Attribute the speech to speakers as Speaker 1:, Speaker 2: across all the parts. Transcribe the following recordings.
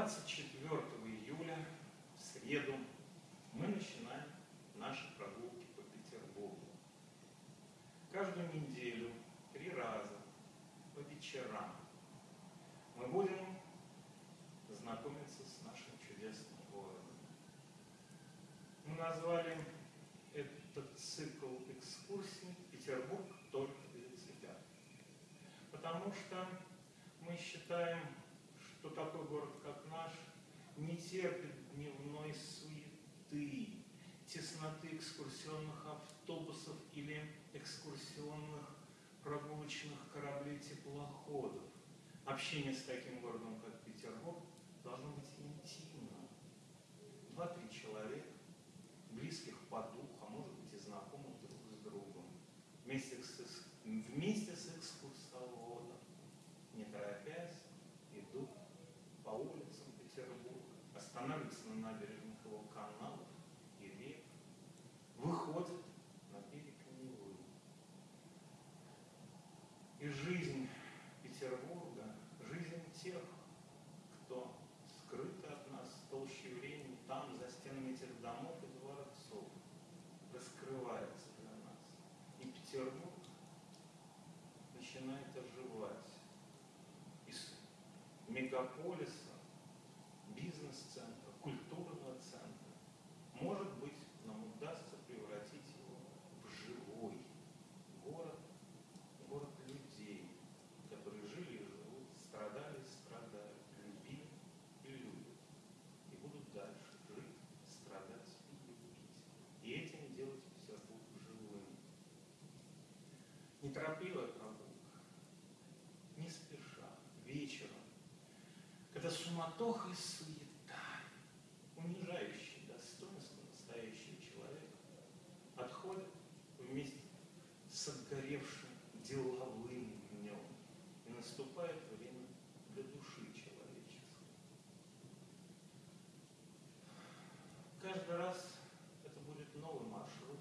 Speaker 1: 24 июля, в среду, мы начинаем наши прогулки по Петербургу. Каждую неделю, три раза, по вечерам, мы будем знакомиться с нашим чудесным городом. Мы назвали этот цикл экскурсий «Петербург только для тебя». Потому что мы считаем, что такой город, как наш, не терпит дневной суеты, тесноты экскурсионных автобусов или экскурсионных прогулочных кораблей-теплоходов. Общение с таким городом, как Петербург, должно быть интимным. Два-три человека, близких по духу, а может быть и знакомых друг с другом, вместе с, вместе мегаполиса, когда суматоха и суета, унижающие достоинство настоящего человека, отходят вместе с отгоревшим деловым днем, и наступает время для души человеческой. Каждый раз это будет новый маршрут,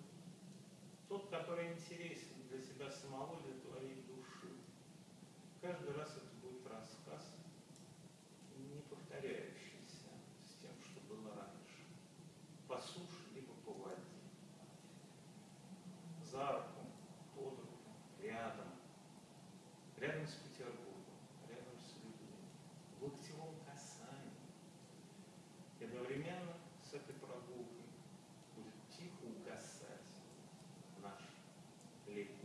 Speaker 1: тот, который интересен для себя самого, для твоей души. Каждый раз это с Петербургом, рядом с людьми, в локтевом касании. И одновременно с этой прогулкой будет тихо угасать наш летний